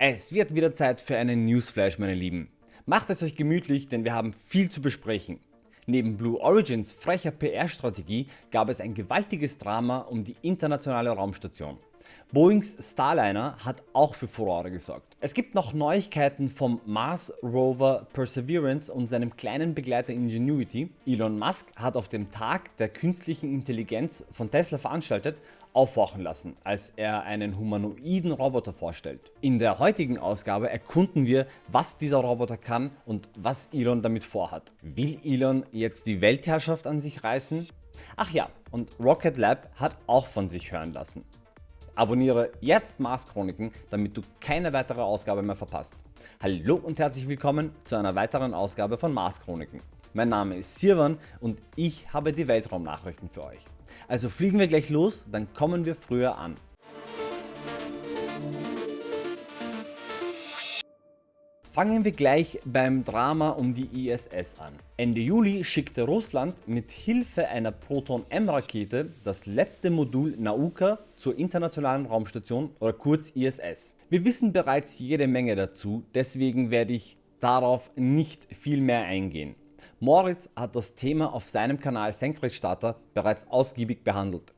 Es wird wieder Zeit für einen Newsflash meine Lieben. Macht es euch gemütlich, denn wir haben viel zu besprechen. Neben Blue Origins frecher PR-Strategie gab es ein gewaltiges Drama um die internationale Raumstation. Boeings Starliner hat auch für Furore gesorgt. Es gibt noch Neuigkeiten vom Mars Rover Perseverance und seinem kleinen Begleiter Ingenuity. Elon Musk hat auf dem Tag der künstlichen Intelligenz von Tesla veranstaltet aufwachen lassen, als er einen humanoiden Roboter vorstellt. In der heutigen Ausgabe erkunden wir, was dieser Roboter kann und was Elon damit vorhat. Will Elon jetzt die Weltherrschaft an sich reißen? Ach ja, und Rocket Lab hat auch von sich hören lassen. Abonniere jetzt Mars Chroniken, damit du keine weitere Ausgabe mehr verpasst. Hallo und herzlich willkommen zu einer weiteren Ausgabe von Mars Chroniken. Mein Name ist Sirwan und ich habe die Weltraumnachrichten für euch. Also fliegen wir gleich los, dann kommen wir früher an. Fangen wir gleich beim Drama um die ISS an. Ende Juli schickte Russland mit Hilfe einer Proton-M Rakete das letzte Modul Nauka zur internationalen Raumstation oder kurz ISS. Wir wissen bereits jede Menge dazu, deswegen werde ich darauf nicht viel mehr eingehen. Moritz hat das Thema auf seinem Kanal Senkrechtstarter bereits ausgiebig behandelt.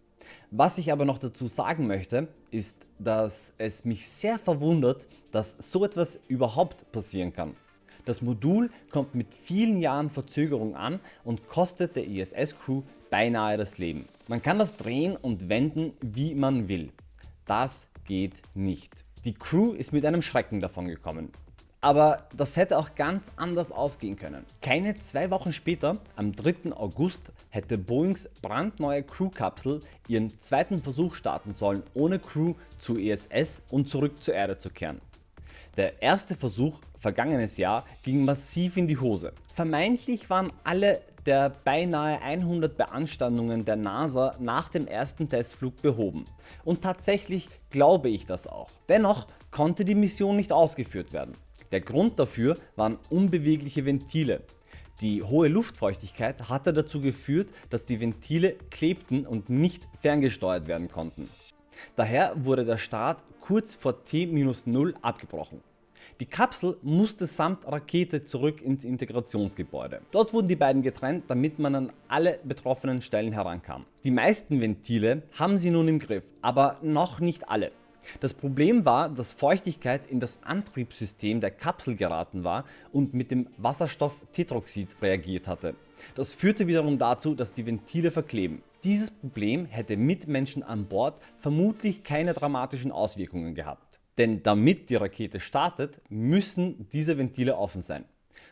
Was ich aber noch dazu sagen möchte, ist, dass es mich sehr verwundert, dass so etwas überhaupt passieren kann. Das Modul kommt mit vielen Jahren Verzögerung an und kostet der ISS Crew beinahe das Leben. Man kann das drehen und wenden wie man will. Das geht nicht. Die Crew ist mit einem Schrecken davon gekommen. Aber das hätte auch ganz anders ausgehen können. Keine zwei Wochen später, am 3. August, hätte Boeings brandneue Crew-Kapsel ihren zweiten Versuch starten sollen, ohne Crew zur ISS und zurück zur Erde zu kehren. Der erste Versuch vergangenes Jahr ging massiv in die Hose. Vermeintlich waren alle der beinahe 100 Beanstandungen der NASA nach dem ersten Testflug behoben. Und tatsächlich glaube ich das auch. Dennoch konnte die Mission nicht ausgeführt werden. Der Grund dafür waren unbewegliche Ventile. Die hohe Luftfeuchtigkeit hatte dazu geführt, dass die Ventile klebten und nicht ferngesteuert werden konnten. Daher wurde der Start kurz vor T-0 abgebrochen. Die Kapsel musste samt Rakete zurück ins Integrationsgebäude. Dort wurden die beiden getrennt, damit man an alle betroffenen Stellen herankam. Die meisten Ventile haben sie nun im Griff, aber noch nicht alle. Das Problem war, dass Feuchtigkeit in das Antriebssystem der Kapsel geraten war und mit dem Wasserstofftetroxid reagiert hatte. Das führte wiederum dazu, dass die Ventile verkleben. Dieses Problem hätte mit Menschen an Bord vermutlich keine dramatischen Auswirkungen gehabt. Denn damit die Rakete startet, müssen diese Ventile offen sein.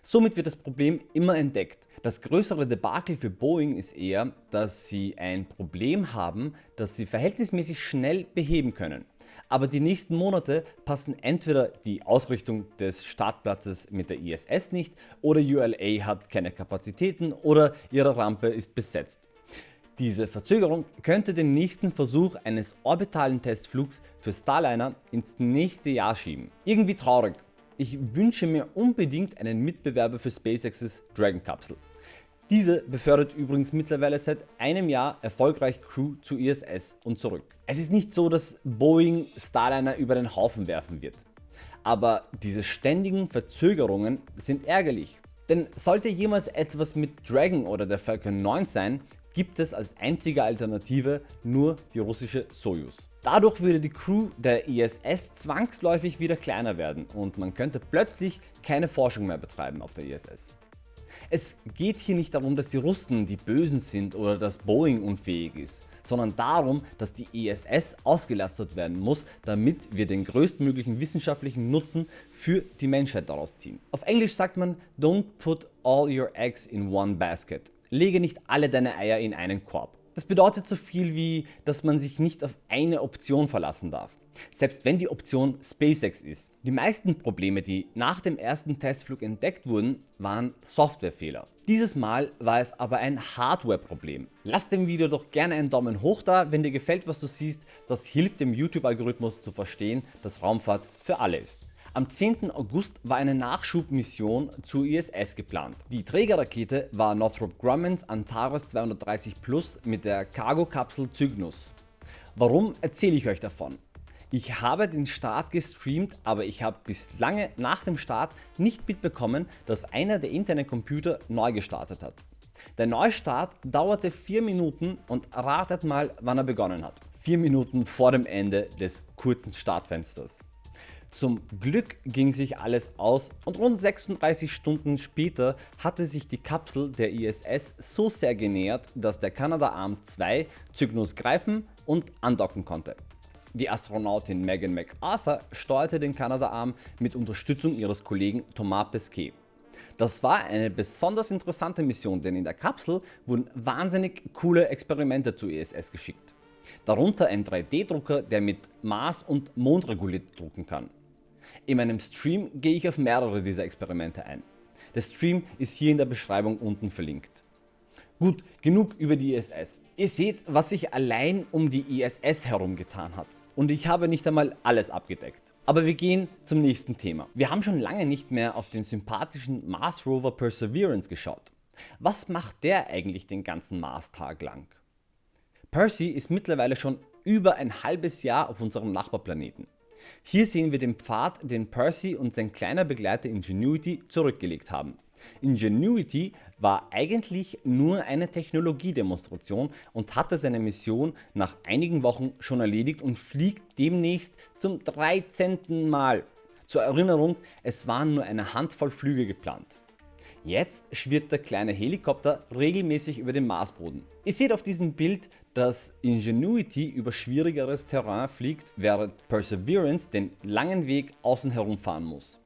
Somit wird das Problem immer entdeckt. Das größere Debakel für Boeing ist eher, dass sie ein Problem haben, das sie verhältnismäßig schnell beheben können aber die nächsten Monate passen entweder die Ausrichtung des Startplatzes mit der ISS nicht oder ULA hat keine Kapazitäten oder ihre Rampe ist besetzt. Diese Verzögerung könnte den nächsten Versuch eines orbitalen Testflugs für Starliner ins nächste Jahr schieben. Irgendwie traurig. Ich wünsche mir unbedingt einen Mitbewerber für SpaceX's Dragon Kapsel. Diese befördert übrigens mittlerweile seit einem Jahr erfolgreich Crew zu ISS und zurück. Es ist nicht so, dass Boeing Starliner über den Haufen werfen wird. Aber diese ständigen Verzögerungen sind ärgerlich. Denn sollte jemals etwas mit Dragon oder der Falcon 9 sein, gibt es als einzige Alternative nur die russische Soyuz. Dadurch würde die Crew der ISS zwangsläufig wieder kleiner werden und man könnte plötzlich keine Forschung mehr betreiben auf der ISS. Es geht hier nicht darum, dass die Russen die Bösen sind oder dass Boeing unfähig ist, sondern darum, dass die ISS ausgelastet werden muss, damit wir den größtmöglichen wissenschaftlichen Nutzen für die Menschheit daraus ziehen. Auf Englisch sagt man Don't put all your eggs in one basket. Lege nicht alle deine Eier in einen Korb. Das bedeutet so viel wie, dass man sich nicht auf eine Option verlassen darf, selbst wenn die Option SpaceX ist. Die meisten Probleme die nach dem ersten Testflug entdeckt wurden, waren Softwarefehler. Dieses Mal war es aber ein Hardware-Problem. Lass dem Video doch gerne einen Daumen hoch da, wenn dir gefällt was du siehst, das hilft dem YouTube-Algorithmus zu verstehen, dass Raumfahrt für alle ist. Am 10. August war eine Nachschubmission zur ISS geplant. Die Trägerrakete war Northrop Grummans Antares 230 Plus mit der Cargo-Kapsel Cygnus. Warum erzähle ich euch davon? Ich habe den Start gestreamt, aber ich habe bis lange nach dem Start nicht mitbekommen, dass einer der internen Computer neu gestartet hat. Der Neustart dauerte 4 Minuten und ratet mal wann er begonnen hat. 4 Minuten vor dem Ende des kurzen Startfensters. Zum Glück ging sich alles aus und rund 36 Stunden später hatte sich die Kapsel der ISS so sehr genähert, dass der Canadarm 2 Cygnus greifen und andocken konnte. Die Astronautin Megan MacArthur steuerte den Canadarm mit Unterstützung ihres Kollegen Thomas Pesquet. Das war eine besonders interessante Mission, denn in der Kapsel wurden wahnsinnig coole Experimente zur ISS geschickt. Darunter ein 3D Drucker der mit Mars und Mond reguliert drucken kann. In meinem Stream gehe ich auf mehrere dieser Experimente ein. Der Stream ist hier in der Beschreibung unten verlinkt. Gut, genug über die ISS. Ihr seht was sich allein um die ISS herum getan hat und ich habe nicht einmal alles abgedeckt. Aber wir gehen zum nächsten Thema. Wir haben schon lange nicht mehr auf den sympathischen Mars Rover Perseverance geschaut. Was macht der eigentlich den ganzen Mars-Tag lang? Percy ist mittlerweile schon über ein halbes Jahr auf unserem Nachbarplaneten. Hier sehen wir den Pfad den Percy und sein kleiner Begleiter Ingenuity zurückgelegt haben. Ingenuity war eigentlich nur eine Technologiedemonstration und hatte seine Mission nach einigen Wochen schon erledigt und fliegt demnächst zum 13. Mal. Zur Erinnerung, es waren nur eine Handvoll Flüge geplant. Jetzt schwirrt der kleine Helikopter regelmäßig über den Marsboden. Ihr seht auf diesem Bild, dass Ingenuity über schwierigeres Terrain fliegt, während Perseverance den langen Weg außen herum fahren muss.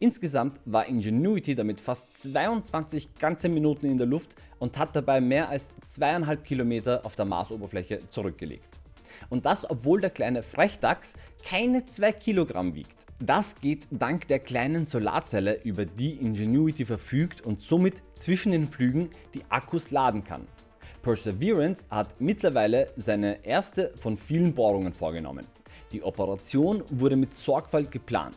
Insgesamt war Ingenuity damit fast 22 ganze Minuten in der Luft und hat dabei mehr als 2,5 Kilometer auf der Marsoberfläche zurückgelegt. Und das obwohl der kleine Frechdachs keine 2 Kilogramm wiegt. Das geht dank der kleinen Solarzelle über die Ingenuity verfügt und somit zwischen den Flügen die Akkus laden kann. Perseverance hat mittlerweile seine erste von vielen Bohrungen vorgenommen. Die Operation wurde mit Sorgfalt geplant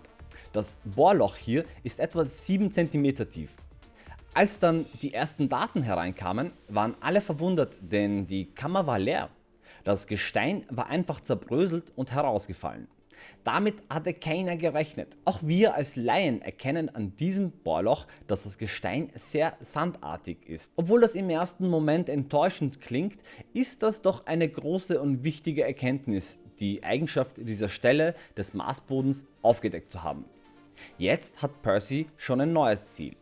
das Bohrloch hier ist etwa 7 cm tief. Als dann die ersten Daten hereinkamen, waren alle verwundert, denn die Kammer war leer. Das Gestein war einfach zerbröselt und herausgefallen. Damit hatte keiner gerechnet. Auch wir als Laien erkennen an diesem Bohrloch, dass das Gestein sehr sandartig ist. Obwohl das im ersten Moment enttäuschend klingt, ist das doch eine große und wichtige Erkenntnis, die Eigenschaft dieser Stelle des Marsbodens aufgedeckt zu haben. Jetzt hat Percy schon ein neues Ziel.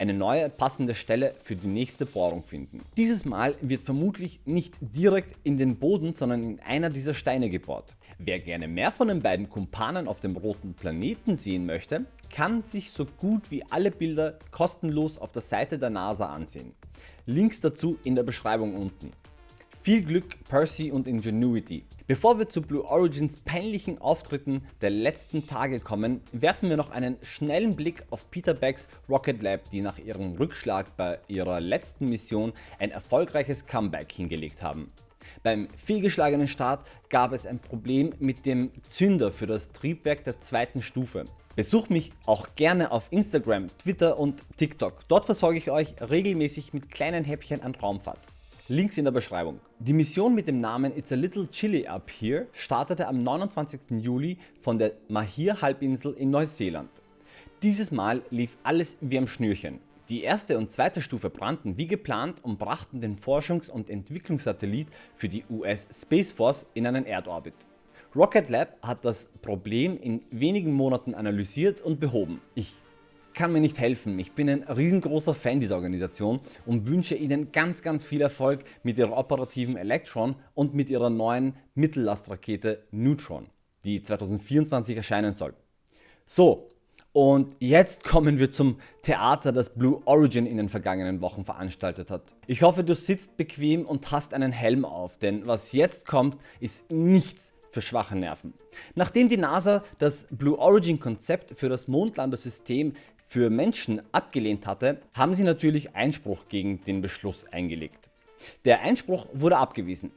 Eine neue passende Stelle für die nächste Bohrung finden. Dieses Mal wird vermutlich nicht direkt in den Boden, sondern in einer dieser Steine gebohrt. Wer gerne mehr von den beiden Kumpanen auf dem roten Planeten sehen möchte, kann sich so gut wie alle Bilder kostenlos auf der Seite der NASA ansehen. Links dazu in der Beschreibung unten. Viel Glück Percy und Ingenuity. Bevor wir zu Blue Origins peinlichen Auftritten der letzten Tage kommen, werfen wir noch einen schnellen Blick auf Peter Becks Rocket Lab, die nach ihrem Rückschlag bei ihrer letzten Mission ein erfolgreiches Comeback hingelegt haben. Beim fehlgeschlagenen Start gab es ein Problem mit dem Zünder für das Triebwerk der zweiten Stufe. Besucht mich auch gerne auf Instagram, Twitter und TikTok. Dort versorge ich euch regelmäßig mit kleinen Häppchen an Raumfahrt. Links in der Beschreibung. Die Mission mit dem Namen It's a Little Chilly Up Here startete am 29. Juli von der Mahir Halbinsel in Neuseeland. Dieses Mal lief alles wie am Schnürchen. Die erste und zweite Stufe brannten wie geplant und brachten den Forschungs- und Entwicklungssatellit für die US Space Force in einen Erdorbit. Rocket Lab hat das Problem in wenigen Monaten analysiert und behoben. Ich kann mir nicht helfen. Ich bin ein riesengroßer Fan dieser Organisation und wünsche Ihnen ganz ganz viel Erfolg mit Ihrer operativen Electron und mit Ihrer neuen Mittellastrakete Neutron, die 2024 erscheinen soll. So, und jetzt kommen wir zum Theater, das Blue Origin in den vergangenen Wochen veranstaltet hat. Ich hoffe du sitzt bequem und hast einen Helm auf, denn was jetzt kommt ist nichts für schwache Nerven. Nachdem die NASA das Blue Origin Konzept für das Mondlandesystem für Menschen abgelehnt hatte, haben sie natürlich Einspruch gegen den Beschluss eingelegt. Der Einspruch wurde abgewiesen.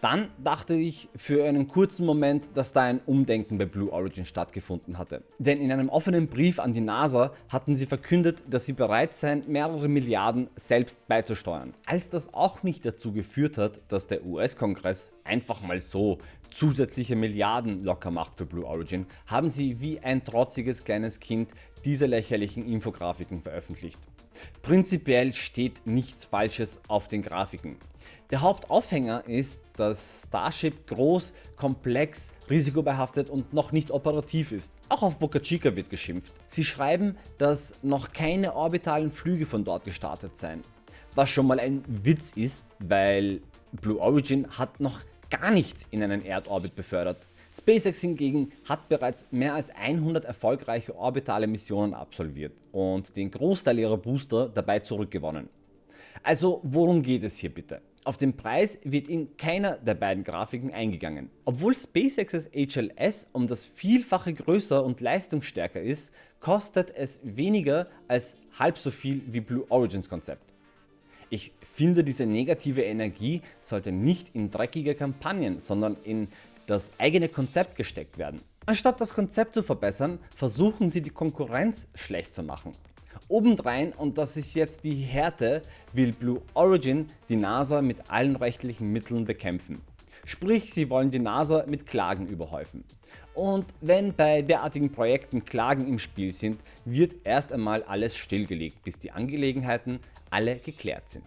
Dann dachte ich für einen kurzen Moment, dass da ein Umdenken bei Blue Origin stattgefunden hatte. Denn in einem offenen Brief an die NASA hatten sie verkündet, dass sie bereit seien mehrere Milliarden selbst beizusteuern. Als das auch nicht dazu geführt hat, dass der US-Kongress einfach mal so zusätzliche Milliarden locker macht für Blue Origin, haben sie wie ein trotziges kleines Kind diese lächerlichen Infografiken veröffentlicht. Prinzipiell steht nichts falsches auf den Grafiken. Der Hauptaufhänger ist, dass Starship groß, komplex, risikobehaftet und noch nicht operativ ist. Auch auf Boca Chica wird geschimpft. Sie schreiben, dass noch keine orbitalen Flüge von dort gestartet seien. Was schon mal ein Witz ist, weil Blue Origin hat noch gar nichts in einen Erdorbit befördert. SpaceX hingegen hat bereits mehr als 100 erfolgreiche orbitale Missionen absolviert und den Großteil ihrer Booster dabei zurückgewonnen. Also worum geht es hier bitte? Auf den Preis wird in keiner der beiden Grafiken eingegangen. Obwohl SpaceX's HLS um das Vielfache größer und leistungsstärker ist, kostet es weniger als halb so viel wie Blue Origins Konzept. Ich finde diese negative Energie sollte nicht in dreckige Kampagnen, sondern in das eigene Konzept gesteckt werden. Anstatt das Konzept zu verbessern, versuchen sie die Konkurrenz schlecht zu machen. Obendrein, und das ist jetzt die Härte, will Blue Origin die NASA mit allen rechtlichen Mitteln bekämpfen. Sprich, sie wollen die NASA mit Klagen überhäufen. Und wenn bei derartigen Projekten Klagen im Spiel sind, wird erst einmal alles stillgelegt, bis die Angelegenheiten alle geklärt sind.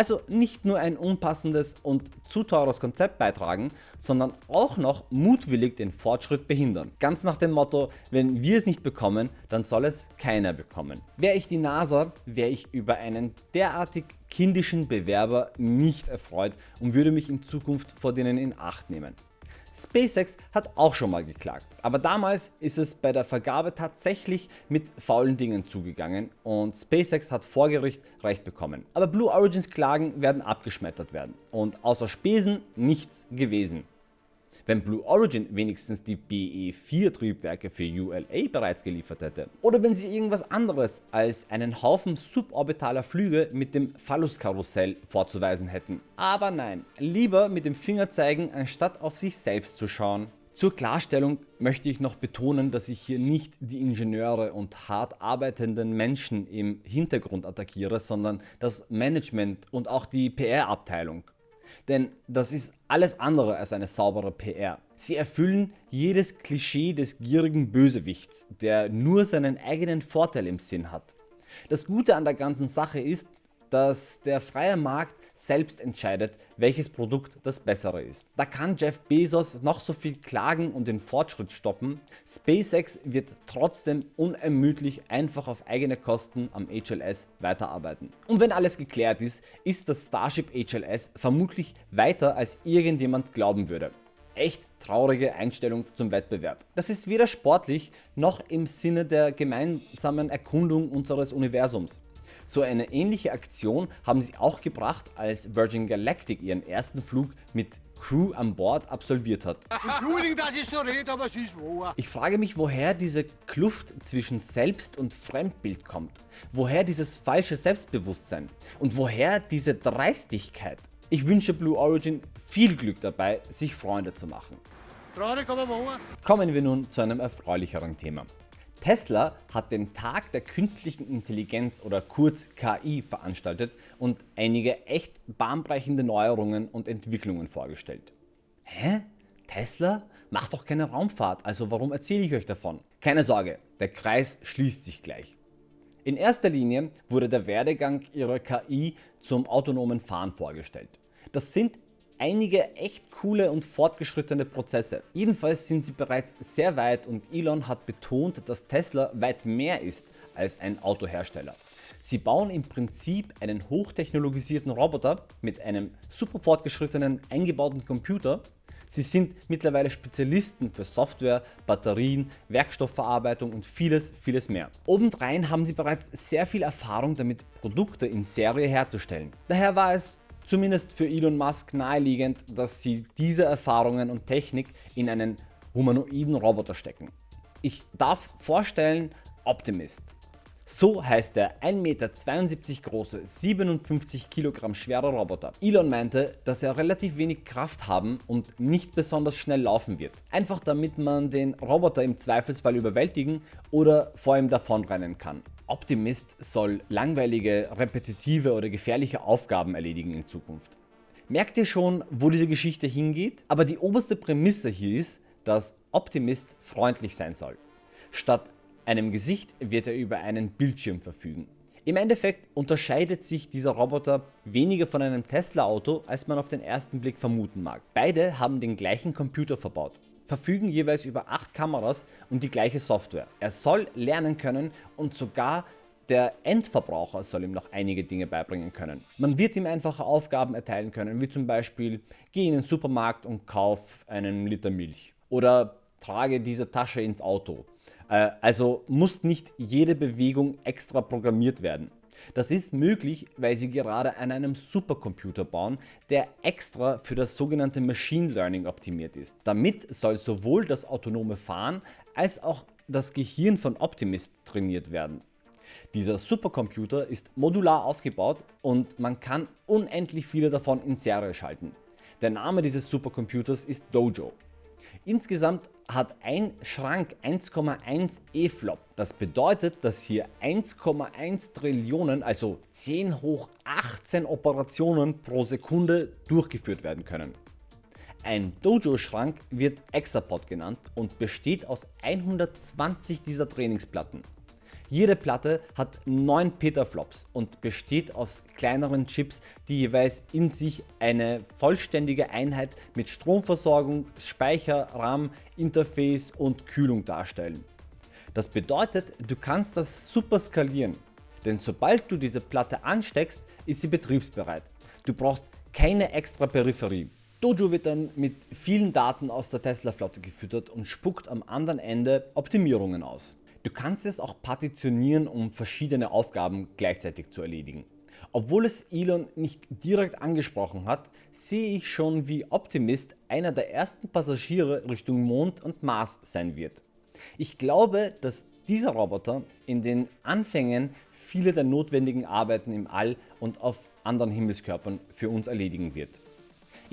Also nicht nur ein unpassendes und zu teures Konzept beitragen, sondern auch noch mutwillig den Fortschritt behindern. Ganz nach dem Motto, wenn wir es nicht bekommen, dann soll es keiner bekommen. Wäre ich die NASA, wäre ich über einen derartig kindischen Bewerber nicht erfreut und würde mich in Zukunft vor denen in Acht nehmen. SpaceX hat auch schon mal geklagt, aber damals ist es bei der Vergabe tatsächlich mit faulen Dingen zugegangen und SpaceX hat vor Gericht Recht bekommen. Aber Blue Origins Klagen werden abgeschmettert werden und außer Spesen nichts gewesen. Wenn Blue Origin wenigstens die BE4 Triebwerke für ULA bereits geliefert hätte. Oder wenn sie irgendwas anderes als einen Haufen suborbitaler Flüge mit dem Phallus-Karussell vorzuweisen hätten. Aber nein, lieber mit dem Finger zeigen, anstatt auf sich selbst zu schauen. Zur Klarstellung möchte ich noch betonen, dass ich hier nicht die Ingenieure und hart arbeitenden Menschen im Hintergrund attackiere, sondern das Management und auch die PR-Abteilung. Denn das ist alles andere als eine saubere PR. Sie erfüllen jedes Klischee des gierigen Bösewichts, der nur seinen eigenen Vorteil im Sinn hat. Das Gute an der ganzen Sache ist, dass der freie Markt selbst entscheidet, welches Produkt das bessere ist. Da kann Jeff Bezos noch so viel klagen und den Fortschritt stoppen, SpaceX wird trotzdem unermüdlich einfach auf eigene Kosten am HLS weiterarbeiten. Und wenn alles geklärt ist, ist das Starship HLS vermutlich weiter als irgendjemand glauben würde. Echt traurige Einstellung zum Wettbewerb. Das ist weder sportlich noch im Sinne der gemeinsamen Erkundung unseres Universums. So eine ähnliche Aktion haben sie auch gebracht als Virgin Galactic ihren ersten Flug mit Crew an Bord absolviert hat. Ich frage mich woher diese Kluft zwischen Selbst- und Fremdbild kommt, woher dieses falsche Selbstbewusstsein und woher diese Dreistigkeit. Ich wünsche Blue Origin viel Glück dabei sich Freunde zu machen. Kommen wir nun zu einem erfreulicheren Thema. Tesla hat den Tag der künstlichen Intelligenz oder kurz KI veranstaltet und einige echt bahnbrechende Neuerungen und Entwicklungen vorgestellt. Hä? Tesla? Macht doch keine Raumfahrt, also warum erzähle ich euch davon? Keine Sorge, der Kreis schließt sich gleich. In erster Linie wurde der Werdegang ihrer KI zum autonomen Fahren vorgestellt. Das sind einige echt coole und fortgeschrittene Prozesse. Jedenfalls sind sie bereits sehr weit und Elon hat betont, dass Tesla weit mehr ist als ein Autohersteller. Sie bauen im Prinzip einen hochtechnologisierten Roboter mit einem super fortgeschrittenen eingebauten Computer. Sie sind mittlerweile Spezialisten für Software, Batterien, Werkstoffverarbeitung und vieles vieles mehr. Obendrein haben sie bereits sehr viel Erfahrung damit Produkte in Serie herzustellen. Daher war es zumindest für Elon Musk naheliegend, dass sie diese Erfahrungen und Technik in einen humanoiden Roboter stecken. Ich darf vorstellen Optimist. So heißt der 1,72 Meter große, 57 Kilogramm schwere Roboter. Elon meinte, dass er relativ wenig Kraft haben und nicht besonders schnell laufen wird. Einfach damit man den Roboter im Zweifelsfall überwältigen oder vor ihm davonrennen kann. Optimist soll langweilige, repetitive oder gefährliche Aufgaben erledigen in Zukunft. Merkt ihr schon, wo diese Geschichte hingeht? Aber die oberste Prämisse hier ist, dass Optimist freundlich sein soll. Statt einem Gesicht wird er über einen Bildschirm verfügen. Im Endeffekt unterscheidet sich dieser Roboter weniger von einem Tesla Auto als man auf den ersten Blick vermuten mag. Beide haben den gleichen Computer verbaut, verfügen jeweils über 8 Kameras und die gleiche Software. Er soll lernen können und sogar der Endverbraucher soll ihm noch einige Dinge beibringen können. Man wird ihm einfache Aufgaben erteilen können, wie zum Beispiel geh in den Supermarkt und kauf einen Liter Milch oder trage diese Tasche ins Auto also muss nicht jede Bewegung extra programmiert werden. Das ist möglich, weil sie gerade an einem Supercomputer bauen, der extra für das sogenannte Machine Learning optimiert ist. Damit soll sowohl das autonome Fahren als auch das Gehirn von Optimist trainiert werden. Dieser Supercomputer ist modular aufgebaut und man kann unendlich viele davon in Serie schalten. Der Name dieses Supercomputers ist Dojo. Insgesamt hat ein Schrank 1,1 E-Flop. Das bedeutet, dass hier 1,1 Trillionen, also 10 hoch 18 Operationen pro Sekunde durchgeführt werden können. Ein Dojo Schrank wird Exapod genannt und besteht aus 120 dieser Trainingsplatten. Jede Platte hat 9 Petaflops und besteht aus kleineren Chips, die jeweils in sich eine vollständige Einheit mit Stromversorgung, Speicher, RAM, Interface und Kühlung darstellen. Das bedeutet, du kannst das super skalieren, denn sobald du diese Platte ansteckst, ist sie betriebsbereit. Du brauchst keine extra Peripherie. Dojo wird dann mit vielen Daten aus der Tesla Flotte gefüttert und spuckt am anderen Ende Optimierungen aus. Du kannst es auch partitionieren, um verschiedene Aufgaben gleichzeitig zu erledigen. Obwohl es Elon nicht direkt angesprochen hat, sehe ich schon wie Optimist einer der ersten Passagiere Richtung Mond und Mars sein wird. Ich glaube, dass dieser Roboter in den Anfängen viele der notwendigen Arbeiten im All und auf anderen Himmelskörpern für uns erledigen wird.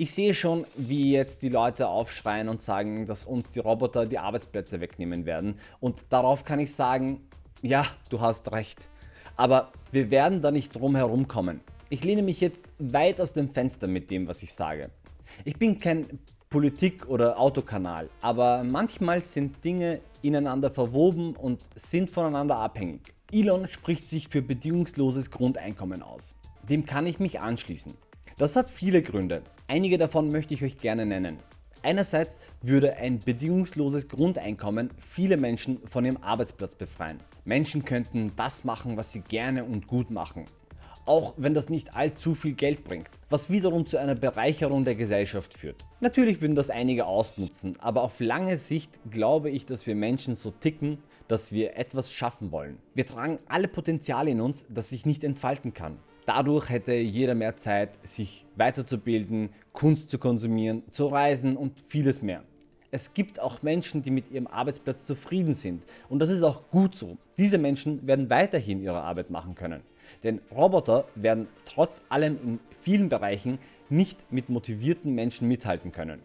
Ich sehe schon, wie jetzt die Leute aufschreien und sagen, dass uns die Roboter die Arbeitsplätze wegnehmen werden und darauf kann ich sagen, ja, du hast recht. Aber wir werden da nicht drum herum kommen. Ich lehne mich jetzt weit aus dem Fenster mit dem, was ich sage. Ich bin kein Politik- oder Autokanal, aber manchmal sind Dinge ineinander verwoben und sind voneinander abhängig. Elon spricht sich für bedingungsloses Grundeinkommen aus. Dem kann ich mich anschließen. Das hat viele Gründe. Einige davon möchte ich euch gerne nennen. Einerseits würde ein bedingungsloses Grundeinkommen viele Menschen von ihrem Arbeitsplatz befreien. Menschen könnten das machen, was sie gerne und gut machen. Auch wenn das nicht allzu viel Geld bringt, was wiederum zu einer Bereicherung der Gesellschaft führt. Natürlich würden das einige ausnutzen, aber auf lange Sicht glaube ich, dass wir Menschen so ticken, dass wir etwas schaffen wollen. Wir tragen alle Potenziale in uns, das sich nicht entfalten kann. Dadurch hätte jeder mehr Zeit, sich weiterzubilden, Kunst zu konsumieren, zu reisen und vieles mehr. Es gibt auch Menschen, die mit ihrem Arbeitsplatz zufrieden sind und das ist auch gut so. Diese Menschen werden weiterhin ihre Arbeit machen können. Denn Roboter werden trotz allem in vielen Bereichen nicht mit motivierten Menschen mithalten können.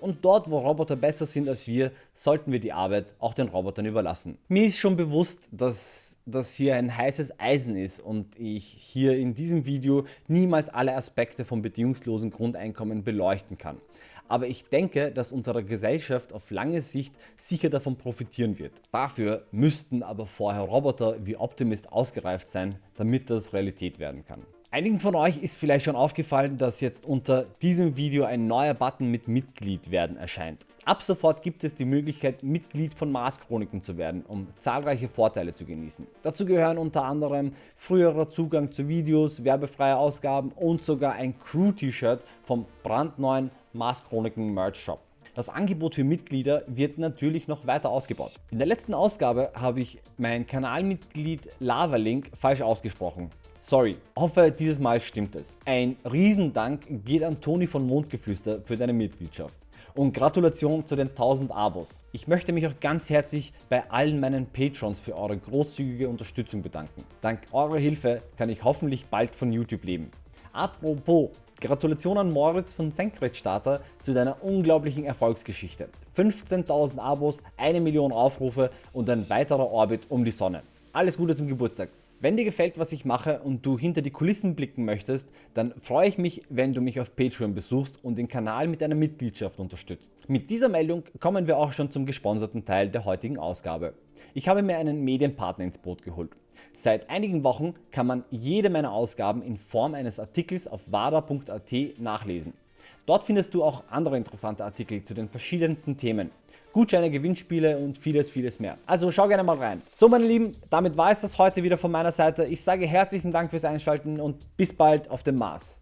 Und dort wo Roboter besser sind als wir, sollten wir die Arbeit auch den Robotern überlassen. Mir ist schon bewusst, dass das hier ein heißes Eisen ist und ich hier in diesem Video niemals alle Aspekte vom bedingungslosen Grundeinkommen beleuchten kann. Aber ich denke, dass unsere Gesellschaft auf lange Sicht sicher davon profitieren wird. Dafür müssten aber vorher Roboter wie Optimist ausgereift sein, damit das Realität werden kann. Einigen von euch ist vielleicht schon aufgefallen, dass jetzt unter diesem Video ein neuer Button mit Mitglied werden erscheint. Ab sofort gibt es die Möglichkeit Mitglied von Mars Chroniken zu werden, um zahlreiche Vorteile zu genießen. Dazu gehören unter anderem früherer Zugang zu Videos, werbefreie Ausgaben und sogar ein Crew T-Shirt vom brandneuen Mars Chroniken Merch Shop. Das Angebot für Mitglieder wird natürlich noch weiter ausgebaut. In der letzten Ausgabe habe ich mein Kanalmitglied Lavalink falsch ausgesprochen. Sorry, hoffe dieses Mal stimmt es. Ein Riesendank geht an Toni von Mondgeflüster für deine Mitgliedschaft. und Gratulation zu den 1000 Abos. Ich möchte mich auch ganz herzlich bei allen meinen Patrons für eure großzügige Unterstützung bedanken. Dank eurer Hilfe kann ich hoffentlich bald von YouTube leben. Apropos, Gratulation an Moritz von Senkrechtstarter zu deiner unglaublichen Erfolgsgeschichte. 15.000 Abos, eine Million Aufrufe und ein weiterer Orbit um die Sonne. Alles Gute zum Geburtstag. Wenn dir gefällt was ich mache und du hinter die Kulissen blicken möchtest, dann freue ich mich wenn du mich auf Patreon besuchst und den Kanal mit einer Mitgliedschaft unterstützt. Mit dieser Meldung kommen wir auch schon zum gesponserten Teil der heutigen Ausgabe. Ich habe mir einen Medienpartner ins Boot geholt. Seit einigen Wochen kann man jede meiner Ausgaben in Form eines Artikels auf wada.at nachlesen. Dort findest du auch andere interessante Artikel zu den verschiedensten Themen, Gutscheine, Gewinnspiele und vieles vieles mehr. Also schau gerne mal rein. So meine Lieben, damit war es das heute wieder von meiner Seite. Ich sage herzlichen Dank fürs Einschalten und bis bald auf dem Mars.